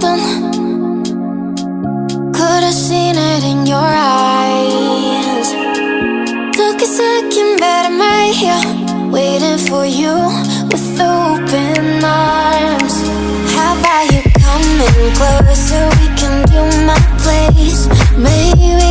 something. Could have seen it in your eyes. Took a second, but I'm right here Waiting for you with open arms. How about you coming closer? We can do my place. Maybe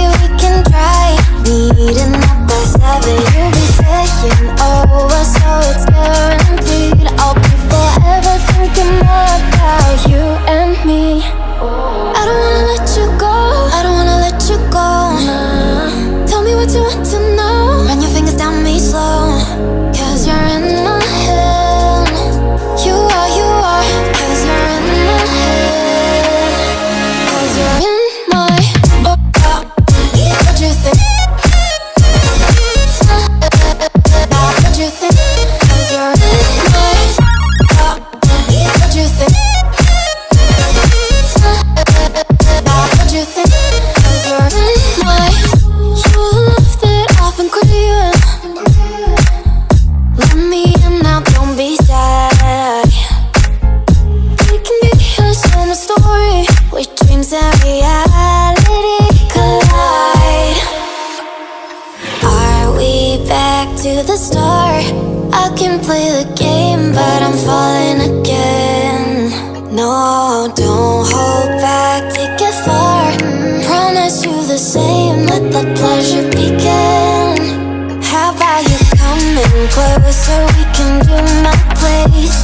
the star. I can play the game, but I'm falling again. No, don't hold back, take it far. Promise you the same, let the pleasure begin. How about you coming closer, we can do my place.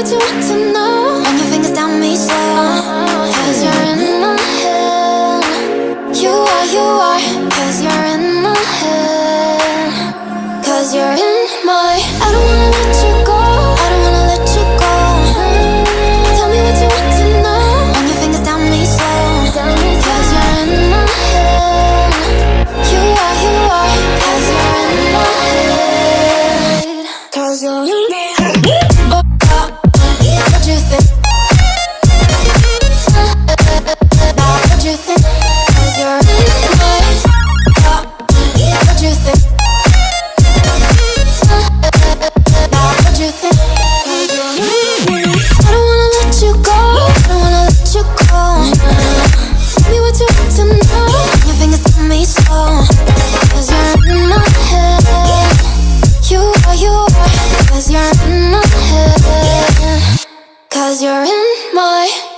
what you want to know. Run your fingers down me slow uh-huh. Cause you're in my head. You are, you are. Cause you're in my head. Cause you're in my I don't Cause you're in my